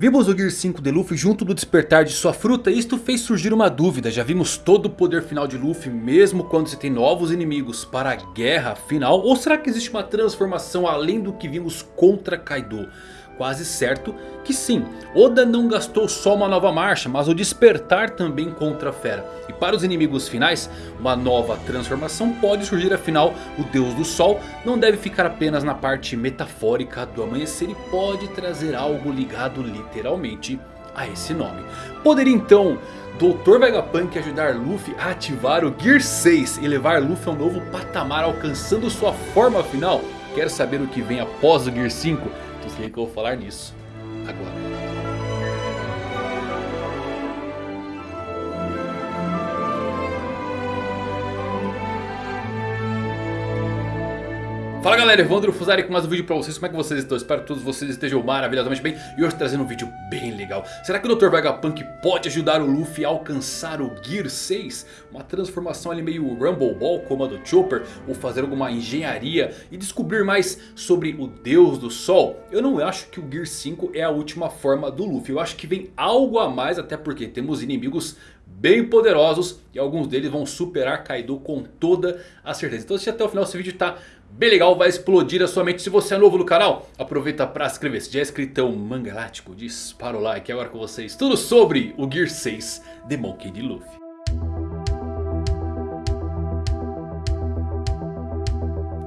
Vimos o Gear 5 de Luffy junto do despertar de sua fruta e isto fez surgir uma dúvida. Já vimos todo o poder final de Luffy mesmo quando se tem novos inimigos para a guerra final? Ou será que existe uma transformação além do que vimos contra Kaido? Quase certo que sim. Oda não gastou só uma nova marcha, mas o despertar também contra a fera. E para os inimigos finais, uma nova transformação pode surgir afinal o Deus do Sol não deve ficar apenas na parte metafórica do amanhecer e pode trazer algo ligado literalmente a esse nome. Poderia então Dr. Vegapunk ajudar Luffy a ativar o Gear 6 e levar Luffy a um novo patamar alcançando sua forma final? Quer saber o que vem após o Gear 5? Então sei que eu vou falar nisso agora. Fala galera, Evandro Fusari com mais um vídeo pra vocês, como é que vocês estão? Espero que todos vocês estejam maravilhosamente bem E hoje trazendo um vídeo bem legal Será que o Dr. Vegapunk pode ajudar o Luffy a alcançar o Gear 6? Uma transformação ali meio Rumble Ball como a do Chopper Ou fazer alguma engenharia e descobrir mais sobre o Deus do Sol? Eu não acho que o Gear 5 é a última forma do Luffy Eu acho que vem algo a mais até porque temos inimigos bem poderosos e alguns deles vão superar Kaido com toda a certeza. Então assiste até o final, esse vídeo tá bem legal, vai explodir a sua mente. Se você é novo no canal, aproveita para se inscrever. Se já é inscritão mangalático, dispara o like agora com vocês. Tudo sobre o Gear 6 de Monkey D. Luffy.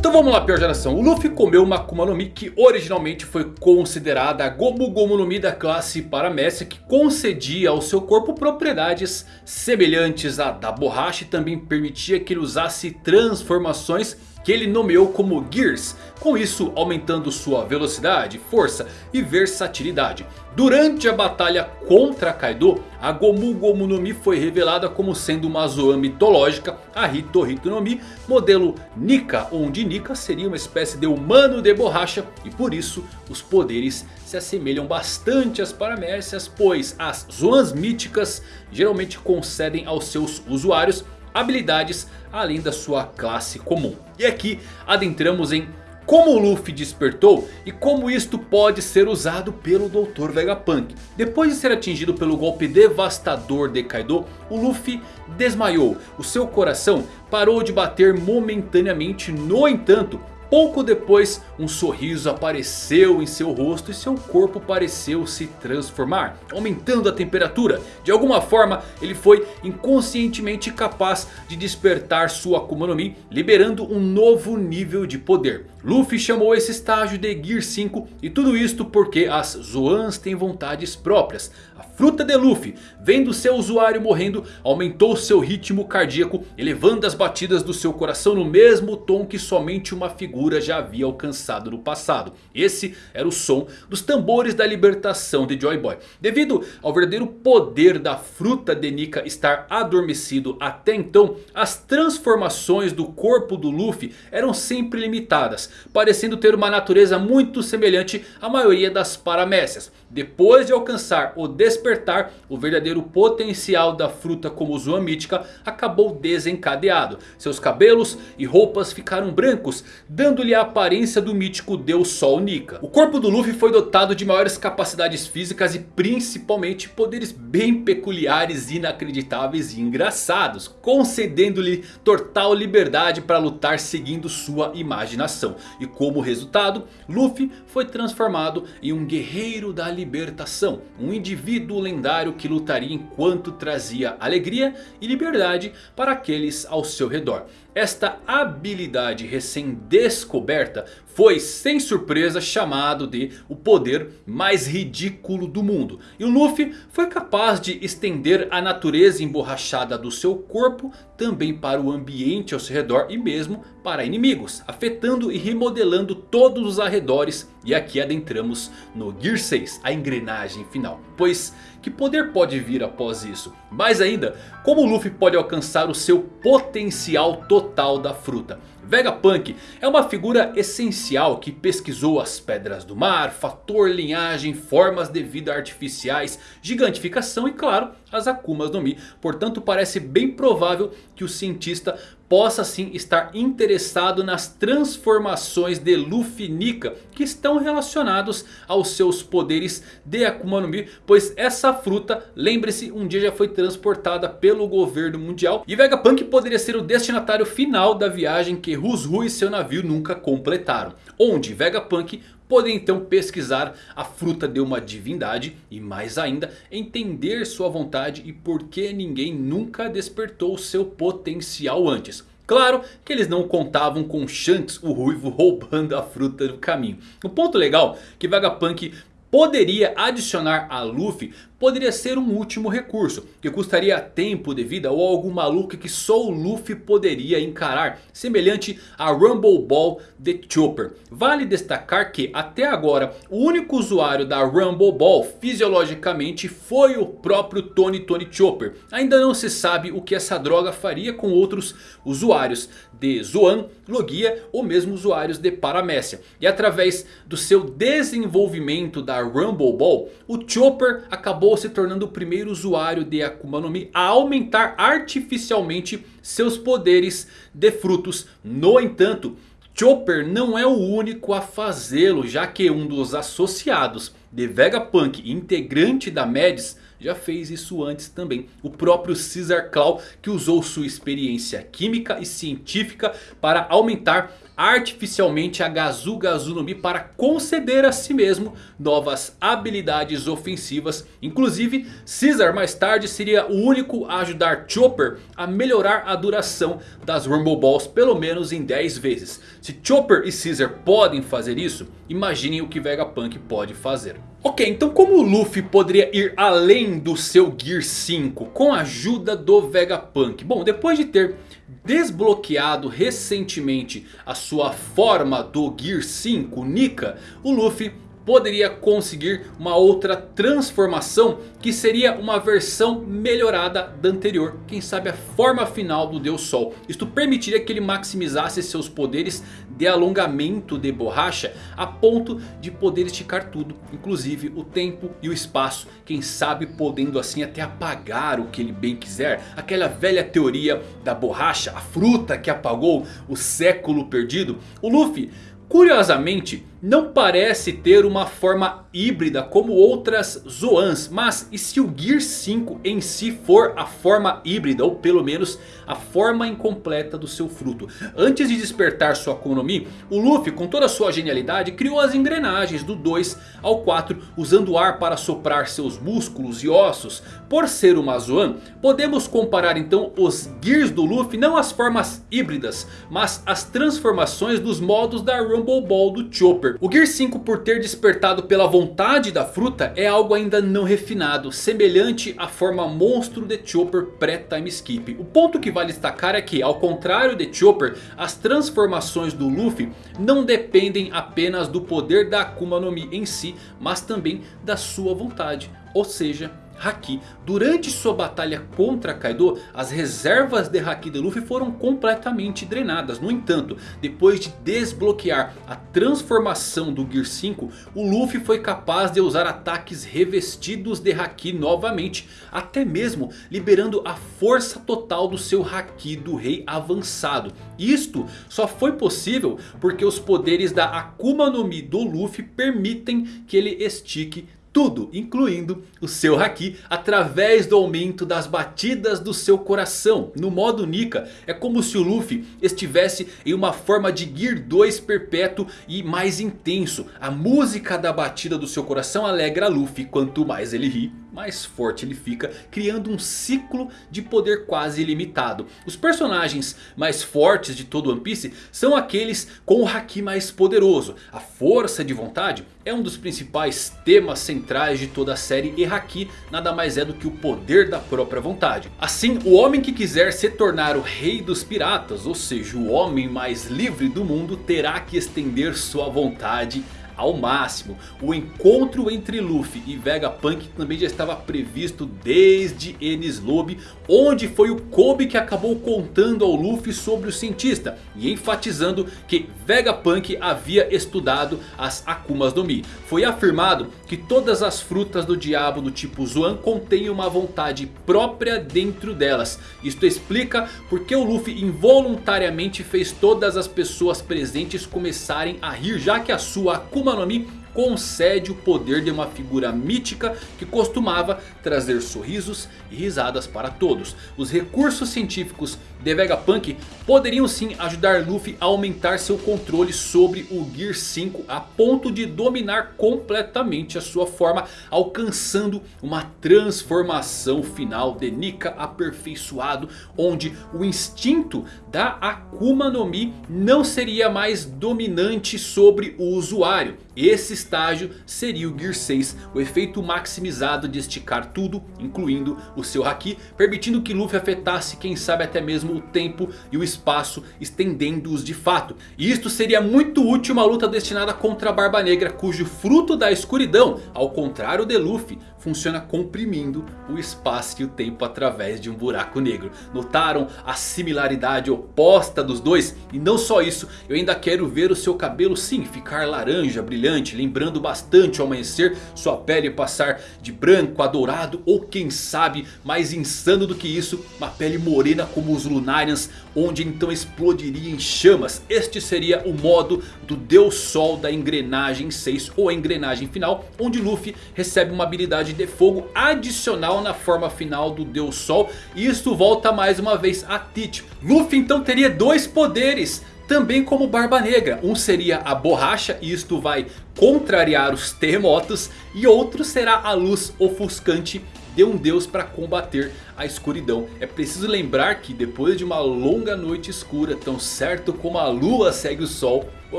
Então vamos lá, pior geração. O Luffy comeu uma Akuma no Mi que originalmente foi considerada a Gomu Gomu no Mi da classe Paramécia. Que concedia ao seu corpo propriedades semelhantes à da borracha. E também permitia que ele usasse transformações que ele nomeou como Gears, com isso aumentando sua velocidade, força e versatilidade. Durante a batalha contra Kaido, a Gomu Gomu no Mi foi revelada como sendo uma Zoan mitológica, a Hito Hito no Mi, modelo Nika, onde Nika seria uma espécie de humano de borracha e por isso os poderes se assemelham bastante às Paramércias, pois as Zoans míticas geralmente concedem aos seus usuários habilidades além da sua classe comum. E aqui adentramos em como o Luffy despertou e como isto pode ser usado pelo Dr. Vegapunk. Depois de ser atingido pelo golpe devastador de Kaido, o Luffy desmaiou. O seu coração parou de bater momentaneamente, no entanto... Pouco depois um sorriso apareceu em seu rosto e seu corpo pareceu se transformar. Aumentando a temperatura. De alguma forma ele foi inconscientemente capaz de despertar sua Akuma no Mi. Liberando um novo nível de poder. Luffy chamou esse estágio de Gear 5 e tudo isto porque as Zoans têm vontades próprias. A fruta de Luffy, vendo seu usuário morrendo, aumentou seu ritmo cardíaco, elevando as batidas do seu coração no mesmo tom que somente uma figura já havia alcançado no passado. Esse era o som dos tambores da libertação de Joy Boy. Devido ao verdadeiro poder da fruta de Nika estar adormecido até então, as transformações do corpo do Luffy eram sempre limitadas parecendo ter uma natureza muito semelhante à maioria das paramécias. Depois de alcançar o despertar, o verdadeiro potencial da fruta como Zoan mítica acabou desencadeado. Seus cabelos e roupas ficaram brancos, dando-lhe a aparência do mítico Deus Sol Nika. O corpo do Luffy foi dotado de maiores capacidades físicas e principalmente poderes bem peculiares, inacreditáveis e engraçados. Concedendo-lhe total liberdade para lutar seguindo sua imaginação. E como resultado, Luffy foi transformado em um guerreiro da libertação. Um indivíduo lendário que lutaria enquanto trazia alegria e liberdade para aqueles ao seu redor. Esta habilidade recém-descoberta foi sem surpresa chamado de o poder mais ridículo do mundo. E o Luffy foi capaz de estender a natureza emborrachada do seu corpo também para o ambiente ao seu redor e mesmo para inimigos. Afetando e remodelando todos os arredores e aqui adentramos no Gear 6, a engrenagem final. Pois que poder pode vir após isso? Mais ainda, como o Luffy pode alcançar o seu potencial total da fruta? Vegapunk é uma figura essencial que pesquisou as pedras do mar, fator linhagem, formas de vida artificiais, gigantificação e claro as Akumas no Mi. Portanto parece bem provável que o cientista possa sim estar interessado nas transformações de Luffy Nika que estão relacionados aos seus poderes de Akuma no Mi, pois essa fruta, lembre-se, um dia já foi transportada pelo governo mundial e Vegapunk poderia ser o destinatário final da viagem que Rusru e seu navio nunca completaram, onde Vegapunk poder então pesquisar a fruta de uma divindade e mais ainda entender sua vontade e por que ninguém nunca despertou seu potencial antes. Claro que eles não contavam com Shanks o Ruivo roubando a fruta do caminho. O ponto legal é que Vegapunk poderia adicionar a Luffy poderia ser um último recurso. Que custaria tempo de vida ou algo maluco que só o Luffy poderia encarar. Semelhante a Rumble Ball de Chopper. Vale destacar que até agora o único usuário da Rumble Ball fisiologicamente foi o próprio Tony Tony Chopper. Ainda não se sabe o que essa droga faria com outros usuários de Zoan, Logia ou mesmo usuários de Paramécia. E através do seu desenvolvimento da Rumble Ball, o Chopper acabou acabou se tornando o primeiro usuário de Akuma no Mi a aumentar artificialmente seus poderes de frutos. No entanto, Chopper não é o único a fazê-lo, já que um dos associados de Vegapunk, integrante da Mads, já fez isso antes também. O próprio Caesar Claw que usou sua experiência química e científica para aumentar artificialmente a Gazu Gazu no Mi para conceder a si mesmo novas habilidades ofensivas. Inclusive Caesar mais tarde seria o único a ajudar Chopper a melhorar a duração das Rumble Balls pelo menos em 10 vezes. Se Chopper e Caesar podem fazer isso, imaginem o que Vegapunk pode fazer. Ok, então como o Luffy poderia ir além do seu Gear 5 com a ajuda do Vegapunk? Bom, depois de ter desbloqueado recentemente a sua forma do Gear 5 Nika, o Luffy poderia conseguir uma outra transformação que seria uma versão melhorada da anterior. Quem sabe a forma final do Deus Sol. Isto permitiria que ele maximizasse seus poderes de alongamento de borracha a ponto de poder esticar tudo. Inclusive o tempo e o espaço. Quem sabe podendo assim até apagar o que ele bem quiser. Aquela velha teoria da borracha, a fruta que apagou o século perdido. O Luffy curiosamente não parece ter uma forma híbrida como outras Zoans. Mas e se o Gear 5 em si for a forma híbrida ou pelo menos a forma incompleta do seu fruto? Antes de despertar sua Akuma no Mi, o Luffy com toda a sua genialidade criou as engrenagens do 2 ao 4 usando ar para soprar seus músculos e ossos. Por ser uma Zoan, podemos comparar então os Gears do Luffy não as formas híbridas, mas as transformações dos modos da Rumble Ball do Chopper. O Gear 5 por ter despertado pela vontade da fruta é algo ainda não refinado. Semelhante à forma monstro de Chopper pré-time skip. O ponto que vale destacar é que ao contrário de Chopper. As transformações do Luffy não dependem apenas do poder da Akuma no Mi em si. Mas também da sua vontade. Ou seja Haki. Durante sua batalha contra Kaido, as reservas de Haki de Luffy foram completamente drenadas. No entanto, depois de desbloquear a transformação do Gear 5, o Luffy foi capaz de usar ataques revestidos de Haki novamente. Até mesmo liberando a força total do seu Haki do Rei avançado. Isto só foi possível porque os poderes da Akuma no Mi do Luffy permitem que ele estique tudo, incluindo o seu Haki, através do aumento das batidas do seu coração. No modo Nika, é como se o Luffy estivesse em uma forma de Gear 2 perpétuo e mais intenso. A música da batida do seu coração alegra Luffy, quanto mais ele ri, mais forte ele fica, criando um ciclo de poder quase ilimitado. Os personagens mais fortes de todo One Piece são aqueles com o Haki mais poderoso. A força de vontade é um dos principais temas centrais de toda a série e Haki nada mais é do que o poder da própria vontade. Assim, o homem que quiser se tornar o rei dos piratas, ou seja, o homem mais livre do mundo, terá que estender sua vontade ao máximo. O encontro entre Luffy e Vegapunk também já estava previsto desde Enies Lobby. Onde foi o Kobe que acabou contando ao Luffy sobre o cientista. E enfatizando que Vegapunk havia estudado as Akumas no Mi. Foi afirmado que todas as frutas do diabo do tipo Zoan contêm uma vontade própria dentro delas. Isto explica porque o Luffy involuntariamente fez todas as pessoas presentes começarem a rir. Já que a sua Akuma no Mi concede o poder de uma figura mítica que costumava trazer sorrisos e risadas para todos. Os recursos científicos de Vegapunk poderiam sim ajudar Luffy a aumentar seu controle sobre o Gear 5 a ponto de dominar completamente a sua forma, alcançando uma transformação final de Nika aperfeiçoado, onde o instinto da Akuma no Mi não seria mais dominante sobre o usuário. Esse estágio seria o Gear 6, o efeito maximizado de esticar tudo, incluindo o seu Haki, permitindo que Luffy afetasse quem sabe até mesmo o tempo e o espaço, estendendo-os de fato. E isto seria muito útil uma luta destinada contra a Barba Negra, cujo fruto da escuridão, ao contrário de Luffy, funciona comprimindo o espaço e o tempo através de um buraco negro. Notaram a similaridade oposta dos dois? E não só isso, eu ainda quero ver o seu cabelo sim ficar laranja, brilhante, lembrando bastante o amanhecer, sua pele passar de branco a dourado ou quem sabe mais insano do que isso, uma pele morena como os Lunarians, onde então explodiria em chamas. Este seria o modo do Deus Sol da engrenagem 6 ou a engrenagem final, onde Luffy recebe uma habilidade de fogo adicional na forma final do Deus Sol. E isso volta mais uma vez a Teach. Luffy então teria dois poderes também como Barba Negra. Um seria a borracha e isto vai contrariar os terremotos. E outro será a luz ofuscante de um deus para combater a escuridão. É preciso lembrar que depois de uma longa noite escura, tão certo como a lua segue o sol, o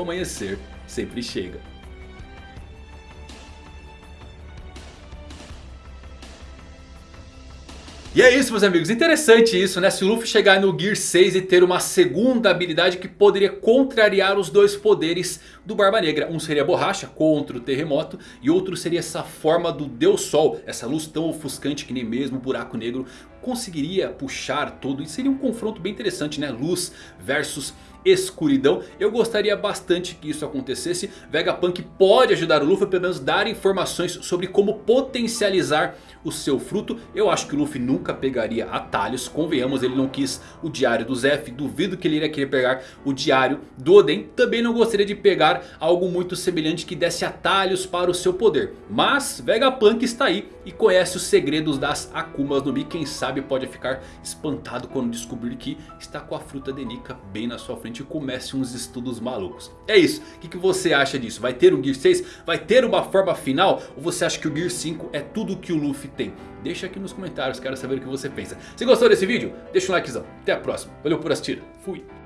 amanhecer sempre chega. E é isso meus amigos, interessante isso né, se o Luffy chegar no Gear 6 e ter uma segunda habilidade que poderia contrariar os dois poderes do Barba Negra. Um seria a borracha contra o terremoto e outro seria essa forma do Deus Sol, essa luz tão ofuscante que nem mesmo o buraco negro conseguiria puxar todo. E seria um confronto bem interessante né, luz versus escuridão. Eu gostaria bastante que isso acontecesse. Vegapunk pode ajudar o Luffy pelo menos dar informações sobre como potencializar o seu fruto. Eu acho que o Luffy nunca pegaria atalhos. Convenhamos, ele não quis o diário do Zef. Duvido que ele iria querer pegar o diário do Oden. Também não gostaria de pegar algo muito semelhante que desse atalhos para o seu poder. Mas Vegapunk está aí e conhece os segredos das Akumas no Mi. Quem sabe pode ficar espantado quando descobrir que está com a fruta de Nika bem na sua frente e comece uns estudos malucos. É isso, o que, que você acha disso? Vai ter um Gear 6? Vai ter uma forma final? Ou você acha que o Gear 5 é tudo que o Luffy tem? Deixa aqui nos comentários, quero saber o que você pensa. Se gostou desse vídeo, deixa um likezão. Até a próxima, valeu por assistir, fui!